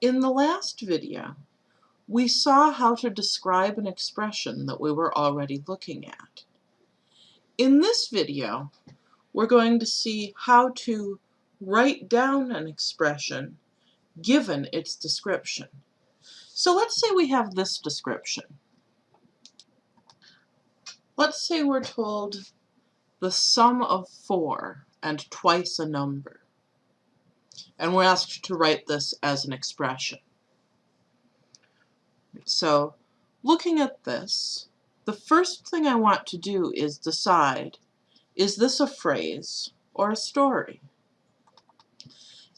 In the last video, we saw how to describe an expression that we were already looking at. In this video, we're going to see how to write down an expression given its description. So let's say we have this description. Let's say we're told the sum of 4 and twice a number. And we're asked to write this as an expression. So looking at this, the first thing I want to do is decide, is this a phrase or a story?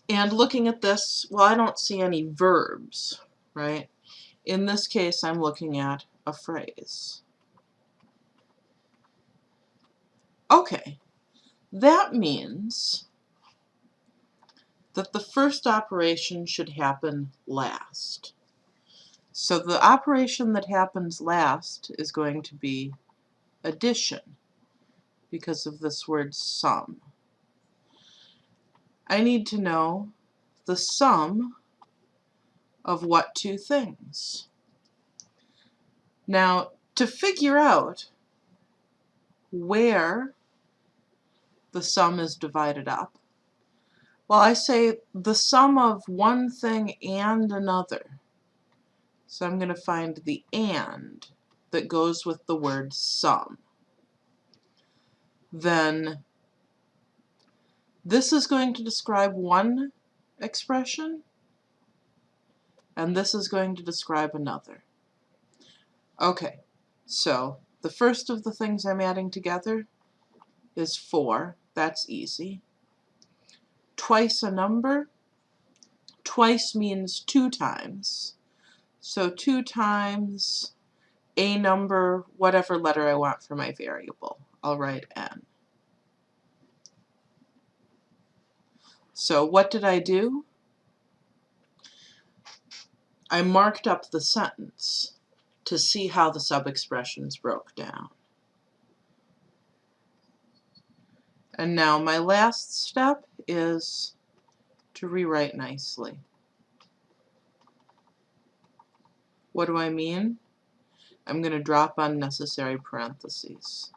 And looking at this, well, I don't see any verbs, right? In this case, I'm looking at a phrase. Okay, that means that the first operation should happen last. So the operation that happens last is going to be addition because of this word sum. I need to know the sum of what two things. Now, to figure out where the sum is divided up? Well, I say the sum of one thing and another. So I'm going to find the and that goes with the word sum. Then this is going to describe one expression, and this is going to describe another. Okay, so the first of the things I'm adding together is 4. That's easy. Twice a number. Twice means two times. So 2 times a number, whatever letter I want for my variable. I'll write n. So what did I do? I marked up the sentence to see how the sub-expressions broke down. And now my last step is to rewrite nicely. What do I mean? I'm going to drop unnecessary parentheses.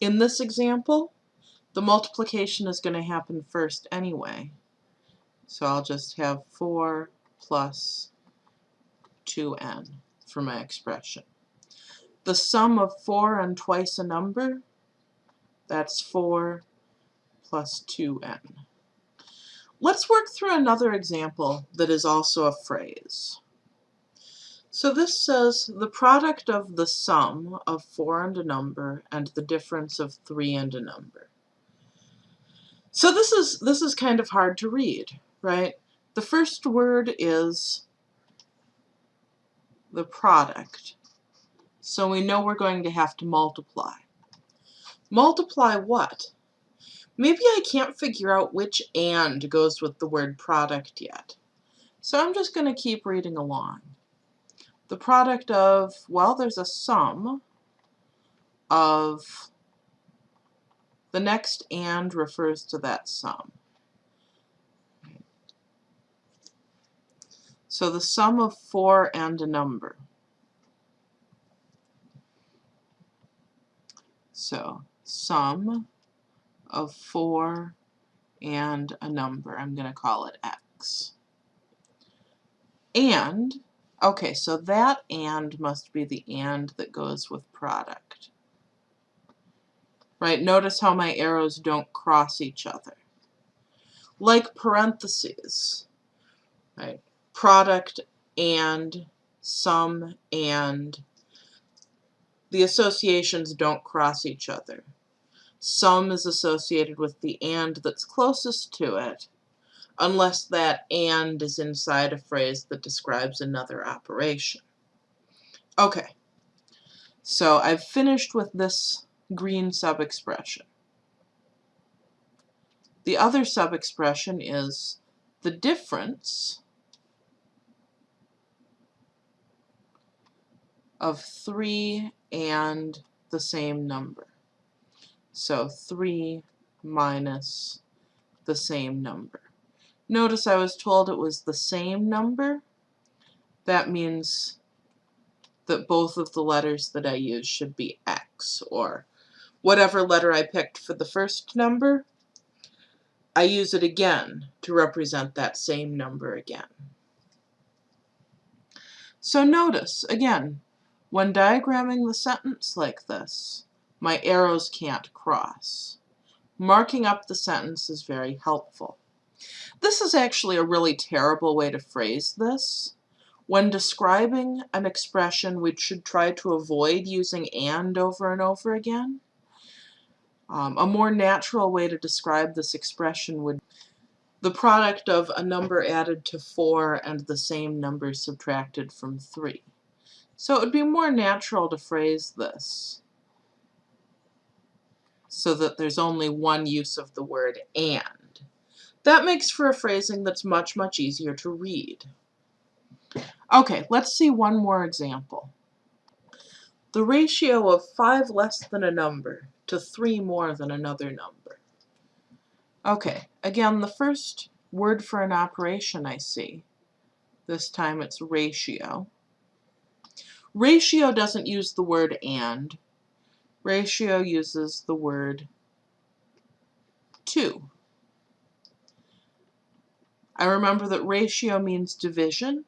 In this example, the multiplication is going to happen first anyway. So I'll just have 4 plus 2n for my expression. The sum of 4 and twice a number, that's 4 plus 2n. Let's work through another example that is also a phrase. So this says the product of the sum of 4 and a number and the difference of 3 and a number. So this is this is kind of hard to read, right? The first word is the product. So we know we're going to have to multiply. Multiply what? Maybe I can't figure out which and goes with the word product yet. So I'm just going to keep reading along. The product of, well, there's a sum of, the next and refers to that sum. So the sum of 4 and a number. So sum of 4 and a number. I'm going to call it x. And, okay, so that and must be the and that goes with product. Right, notice how my arrows don't cross each other. Like parentheses, right, product and, sum and, the associations don't cross each other. Sum is associated with the and that's closest to it, unless that and is inside a phrase that describes another operation. Okay, so I've finished with this green sub-expression. The other sub-expression is the difference of 3 and the same number. So 3 minus the same number. Notice I was told it was the same number. That means that both of the letters that I use should be X, or whatever letter I picked for the first number, I use it again to represent that same number again. So notice, again, when diagramming the sentence like this, my arrows can't cross. Marking up the sentence is very helpful. This is actually a really terrible way to phrase this. When describing an expression, we should try to avoid using and over and over again. Um, a more natural way to describe this expression would the product of a number added to 4 and the same number subtracted from 3. So it would be more natural to phrase this so that there's only one use of the word and. That makes for a phrasing that's much, much easier to read. Okay, let's see one more example. The ratio of 5 less than a number to 3 more than another number. Okay, again, the first word for an operation I see. This time it's ratio. Ratio doesn't use the word and. Ratio uses the word to. I remember that ratio means division,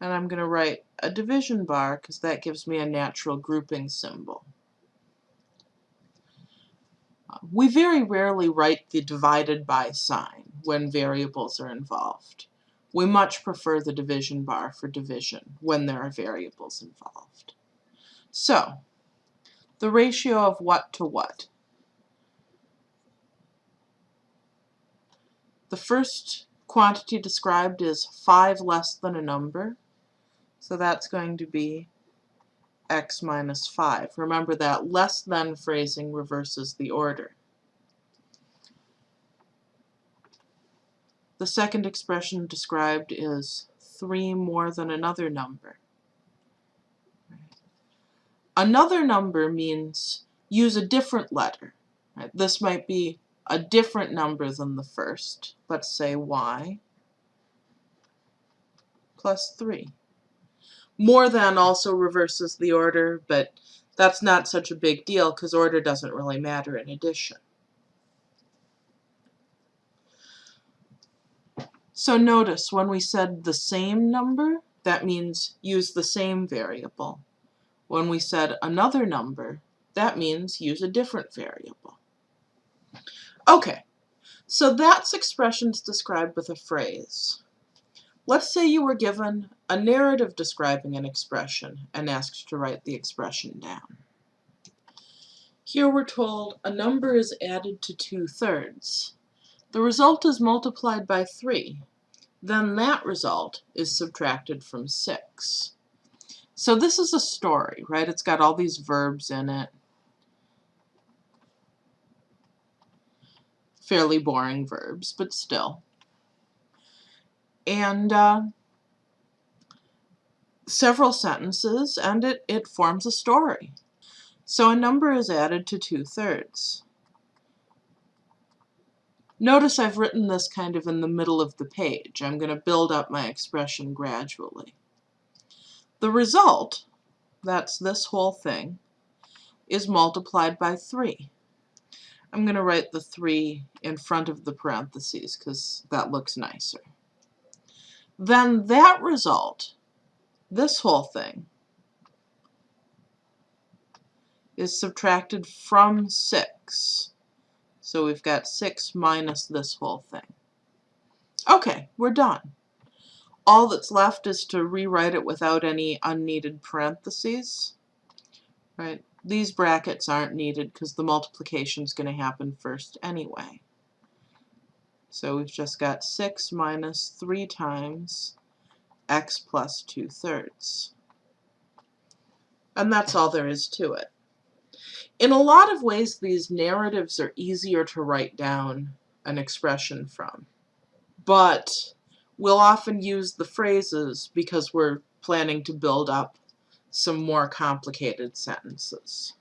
and I'm going to write a division bar because that gives me a natural grouping symbol. We very rarely write the divided by sign when variables are involved. We much prefer the division bar for division when there are variables involved. So, the ratio of what to what? The first quantity described is 5 less than a number, so that's going to be x minus 5. Remember that less than phrasing reverses the order. The second expression described is 3 more than another number. Another number means use a different letter. Right? This might be a different number than the first. Let's say y plus 3. More than also reverses the order, but that's not such a big deal because order doesn't really matter in addition. So notice when we said the same number, that means use the same variable. When we said another number, that means use a different variable. Okay, so that's expressions described with a phrase. Let's say you were given a narrative describing an expression and asked to write the expression down. Here we're told a number is added to two-thirds. The result is multiplied by 3. Then that result is subtracted from 6. So this is a story, right? It's got all these verbs in it. Fairly boring verbs, but still. And uh, several sentences, and it, it forms a story. So a number is added to two-thirds. Notice I've written this kind of in the middle of the page. I'm going to build up my expression gradually. The result, that's this whole thing, is multiplied by 3. I'm going to write the 3 in front of the parentheses because that looks nicer. Then that result, this whole thing, is subtracted from 6. So we've got 6 minus this whole thing. Okay, we're done. All that's left is to rewrite it without any unneeded parentheses. Right? These brackets aren't needed because the multiplication is going to happen first anyway. So we've just got 6 minus 3 times x plus 2 thirds. And that's all there is to it. In a lot of ways, these narratives are easier to write down an expression from. But we'll often use the phrases because we're planning to build up some more complicated sentences.